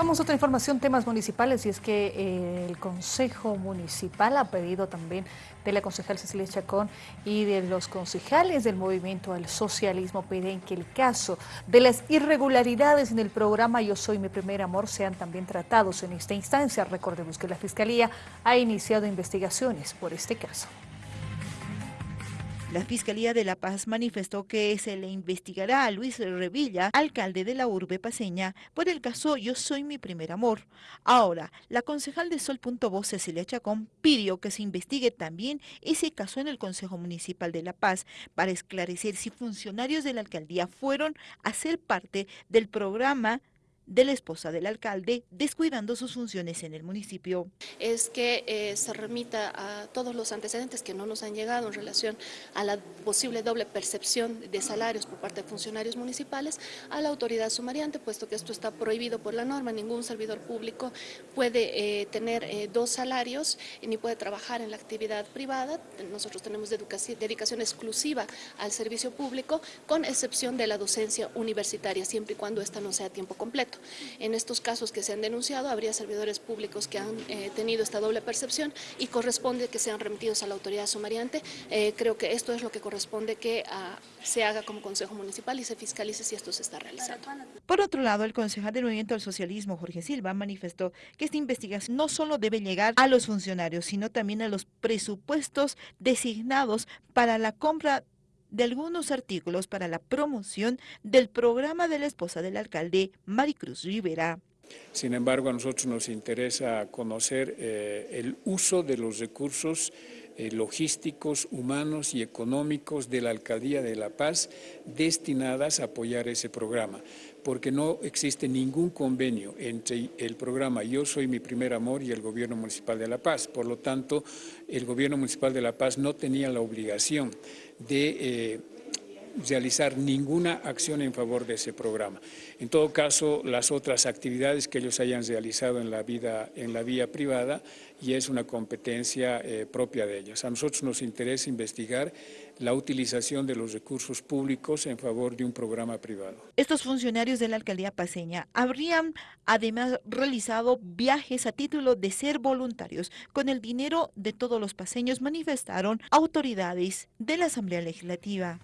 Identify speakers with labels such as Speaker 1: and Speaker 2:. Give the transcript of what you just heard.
Speaker 1: Vamos a otra información, temas municipales, y es que eh, el Consejo Municipal ha pedido también de la concejal Cecilia Chacón y de los concejales del Movimiento al Socialismo piden que el caso de las irregularidades en el programa Yo Soy Mi Primer Amor sean también tratados en esta instancia. Recordemos que la Fiscalía ha iniciado investigaciones por este caso.
Speaker 2: La Fiscalía de La Paz manifestó que se le investigará a Luis Revilla, alcalde de la urbe paseña, por el caso Yo Soy Mi Primer Amor. Ahora, la concejal de Sol.voz, Cecilia Chacón, pidió que se investigue también ese caso en el Consejo Municipal de La Paz para esclarecer si funcionarios de la alcaldía fueron a ser parte del programa de la esposa del alcalde, descuidando sus funciones en el municipio.
Speaker 3: Es que eh, se remita a todos los antecedentes que no nos han llegado en relación a la posible doble percepción de salarios por parte de funcionarios municipales a la autoridad sumariante, puesto que esto está prohibido por la norma. Ningún servidor público puede eh, tener eh, dos salarios ni puede trabajar en la actividad privada. Nosotros tenemos dedicación exclusiva al servicio público, con excepción de la docencia universitaria, siempre y cuando esta no sea a tiempo completo. En estos casos que se han denunciado, habría servidores públicos que han eh, tenido esta doble percepción y corresponde que sean remitidos a la autoridad sumariante. Eh, creo que esto es lo que corresponde que ah, se haga como Consejo Municipal y se fiscalice si esto se está realizando.
Speaker 2: Por otro lado, el concejal del Movimiento del Socialismo, Jorge Silva, manifestó que esta investigación no solo debe llegar a los funcionarios, sino también a los presupuestos designados para la compra de algunos artículos para la promoción del programa de la esposa del alcalde Maricruz Rivera.
Speaker 4: Sin embargo, a nosotros nos interesa conocer eh, el uso de los recursos eh, logísticos, humanos y económicos de la Alcaldía de La Paz destinadas a apoyar ese programa, porque no existe ningún convenio entre el programa Yo Soy Mi Primer Amor y el Gobierno Municipal de La Paz. Por lo tanto, el Gobierno Municipal de La Paz no tenía la obligación de eh, realizar ninguna acción en favor de ese programa. En todo caso, las otras actividades que ellos hayan realizado en la, vida, en la vía privada y es una competencia eh, propia de ellos. A nosotros nos interesa investigar la utilización de los recursos públicos en favor de un programa privado.
Speaker 2: Estos funcionarios de la alcaldía paseña habrían además realizado viajes a título de ser voluntarios con el dinero de todos los paseños, manifestaron autoridades de la Asamblea Legislativa.